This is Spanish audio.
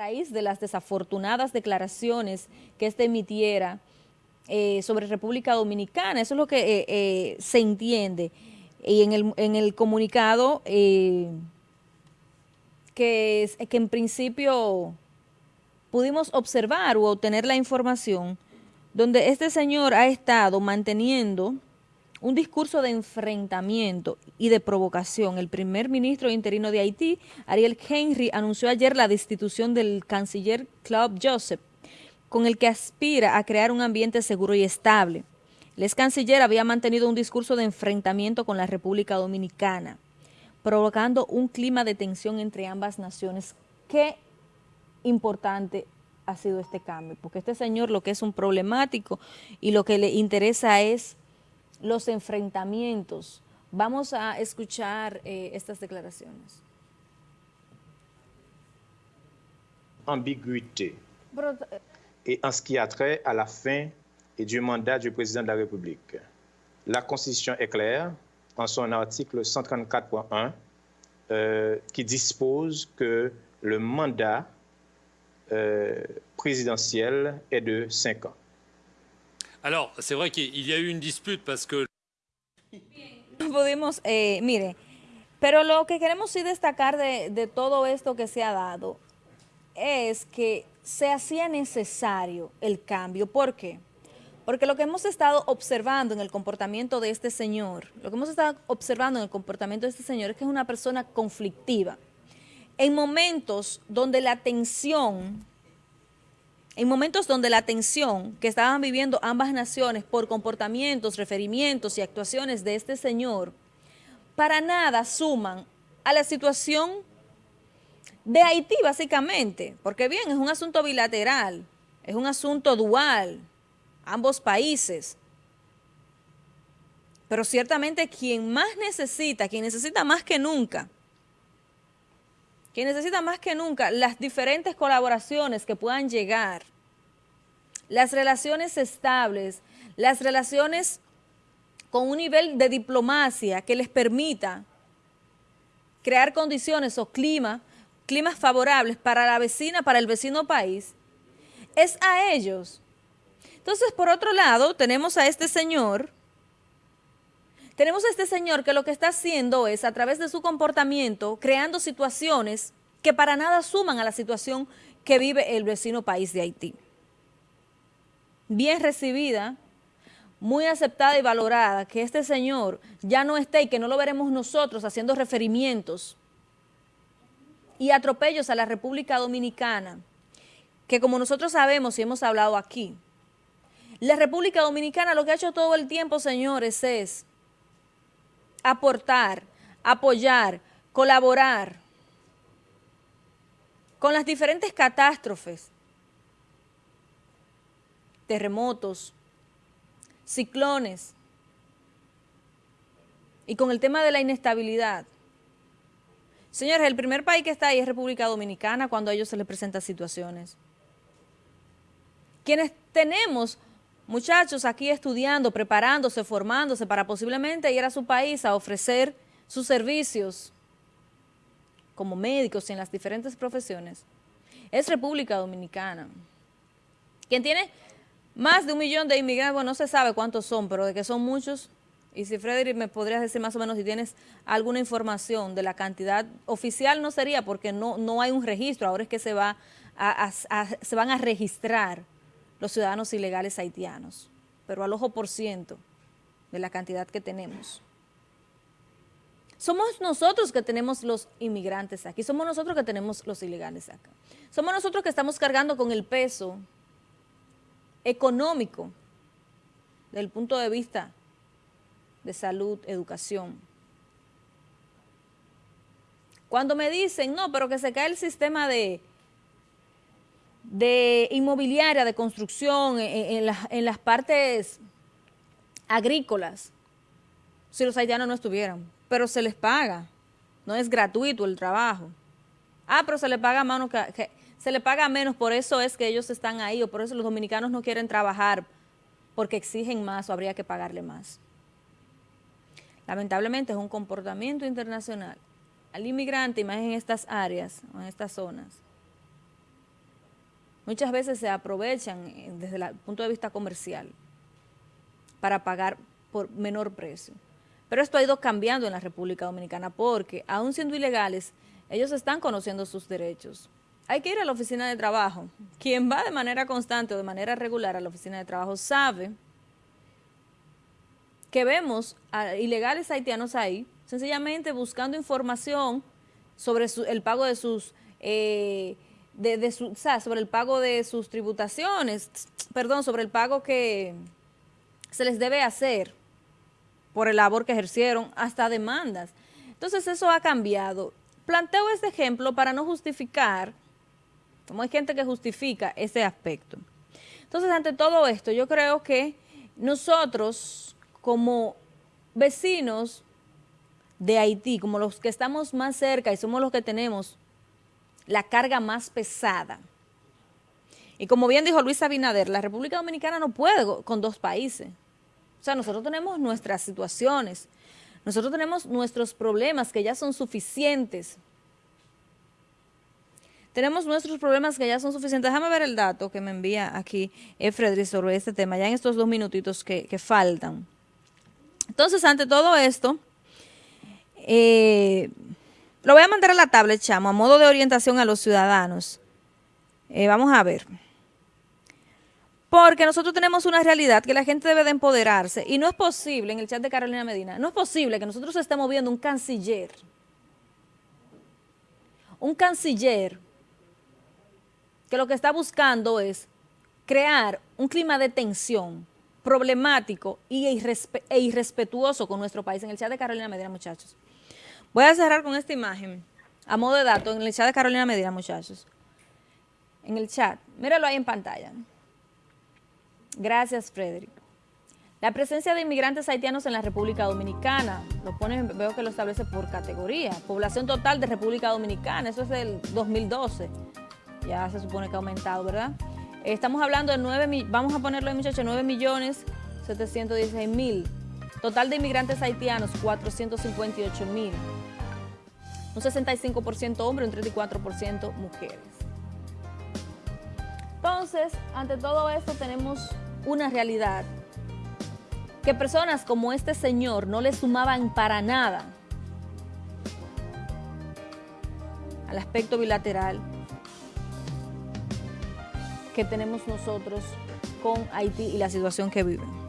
raíz de las desafortunadas declaraciones que éste emitiera eh, sobre República Dominicana. Eso es lo que eh, eh, se entiende. Y en el, en el comunicado que, que en principio pudimos observar o obtener la información donde este señor ha estado manteniendo un discurso de enfrentamiento y de provocación. El primer ministro interino de Haití, Ariel Henry, anunció ayer la destitución del canciller Claude Joseph, con el que aspira a crear un ambiente seguro y estable. El ex canciller había mantenido un discurso de enfrentamiento con la República Dominicana, provocando un clima de tensión entre ambas naciones. Qué importante ha sido este cambio, porque este señor lo que es un problemático y lo que le interesa es los enfrentamientos. Vamos a escuchar eh, estas declaraciones. Ambiguïté. Et en ce qui a trait à la fin et du mandat du président de la République. La Constitution est claire en son article 134.1 euh, qui dispose que le mandat euh, présidentiel est de 5 ans. Alors, c'est vrai qu'il y a dispute parce eh, mire, pero lo que queremos sí destacar de, de todo esto que se ha dado es que se hacía necesario el cambio. ¿Por qué? Porque lo que hemos estado observando en el comportamiento de este señor, lo que hemos estado observando en el comportamiento de este señor es que es una persona conflictiva. En momentos donde la tensión en momentos donde la tensión que estaban viviendo ambas naciones por comportamientos, referimientos y actuaciones de este señor, para nada suman a la situación de Haití básicamente, porque bien, es un asunto bilateral, es un asunto dual, ambos países, pero ciertamente quien más necesita, quien necesita más que nunca, quien necesita más que nunca las diferentes colaboraciones que puedan llegar, las relaciones estables, las relaciones con un nivel de diplomacia que les permita crear condiciones o clima, climas favorables para la vecina, para el vecino país, es a ellos. Entonces, por otro lado, tenemos a este señor, tenemos a este señor que lo que está haciendo es, a través de su comportamiento, creando situaciones que para nada suman a la situación que vive el vecino país de Haití. Bien recibida, muy aceptada y valorada, que este señor ya no esté y que no lo veremos nosotros haciendo referimientos y atropellos a la República Dominicana, que como nosotros sabemos y hemos hablado aquí, la República Dominicana lo que ha hecho todo el tiempo, señores, es aportar, apoyar, colaborar con las diferentes catástrofes, terremotos, ciclones y con el tema de la inestabilidad. Señores, el primer país que está ahí es República Dominicana cuando a ellos se les presentan situaciones. Quienes tenemos muchachos aquí estudiando, preparándose, formándose para posiblemente ir a su país a ofrecer sus servicios como médicos y en las diferentes profesiones, es República Dominicana. Quien tiene más de un millón de inmigrantes, bueno, no se sabe cuántos son, pero de que son muchos, y si Frederick me podrías decir más o menos si tienes alguna información de la cantidad oficial, no sería porque no, no hay un registro, ahora es que se, va se van a registrar los ciudadanos ilegales haitianos, pero al ojo por ciento de la cantidad que tenemos. Somos nosotros que tenemos los inmigrantes aquí, somos nosotros que tenemos los ilegales acá. Somos nosotros que estamos cargando con el peso económico del punto de vista de salud, educación. Cuando me dicen, no, pero que se cae el sistema de, de inmobiliaria, de construcción, en, en, las partes agrícolas, si los haitianos no estuvieran, pero se les paga, no es gratuito el trabajo. Ah, pero se les paga menos que, se le paga menos, por eso es que ellos están ahí, o por eso los dominicanos no quieren trabajar, porque exigen más o habría que pagarle más. Lamentablemente es un comportamiento internacional al inmigrante, más en estas áreas, en estas zonas, muchas veces se aprovechan eh, desde el punto de vista comercial para pagar por menor precio. Pero esto ha ido cambiando en la República Dominicana porque, aún siendo ilegales, ellos están conociendo sus derechos. Hay que ir a la oficina de trabajo. Quien va de manera constante o de manera regular a la oficina de trabajo sabe que vemos a ilegales haitianos ahí, sencillamente buscando información sobre el pago de sus, eh, de, sobre el pago de sus tributaciones, perdón, sobre el pago que se les debe hacer por el labor que ejercieron, hasta demandas. Entonces eso ha cambiado. Planteo este ejemplo para no justificar, como hay gente que justifica ese aspecto. Entonces, ante todo esto, yo creo que nosotros, como vecinos de Haití, como los que estamos más cerca y somos los que tenemos la carga más pesada, y como bien dijo Luis Abinader, la República Dominicana no puede con dos países. O sea, nosotros tenemos nuestras situaciones, nosotros tenemos nuestros problemas que ya son suficientes. Tenemos nuestros problemas que ya son suficientes. Déjame ver el dato que me envía aquí Frederick sobre este tema, ya en estos dos minutitos que, faltan. Entonces, ante todo esto, eh, lo voy a mandar a la tablet, chamo, a modo de orientación a los ciudadanos. Eh, vamos a ver. Porque nosotros tenemos una realidad que la gente debe de empoderarse y no es posible, en el chat de Carolina Medina, no es posible que nosotros estemos viendo un canciller, un canciller que lo que está buscando es crear un clima de tensión problemático e, e irrespetuoso con nuestro país. En el chat de Carolina Medina, muchachos. Voy a cerrar con esta imagen, a modo de dato, en el chat de Carolina Medina, muchachos. En el chat, míralo ahí en pantalla. Gracias, Frederick. La presencia de inmigrantes haitianos en la República Dominicana, lo pone, veo que lo establece por categoría. Población total de República Dominicana, eso es del 2012. Ya se supone que ha aumentado, ¿verdad? Estamos hablando de 9, vamos a ponerlo ahí muchachos, 9 millones 716 mil. Total de inmigrantes haitianos, 458 mil. Un 65% hombres, un 34% mujeres. Entonces, ante todo esto tenemos una realidad que personas como este señor no le sumaban para nada al aspecto bilateral que tenemos nosotros con Haití y la situación que viven.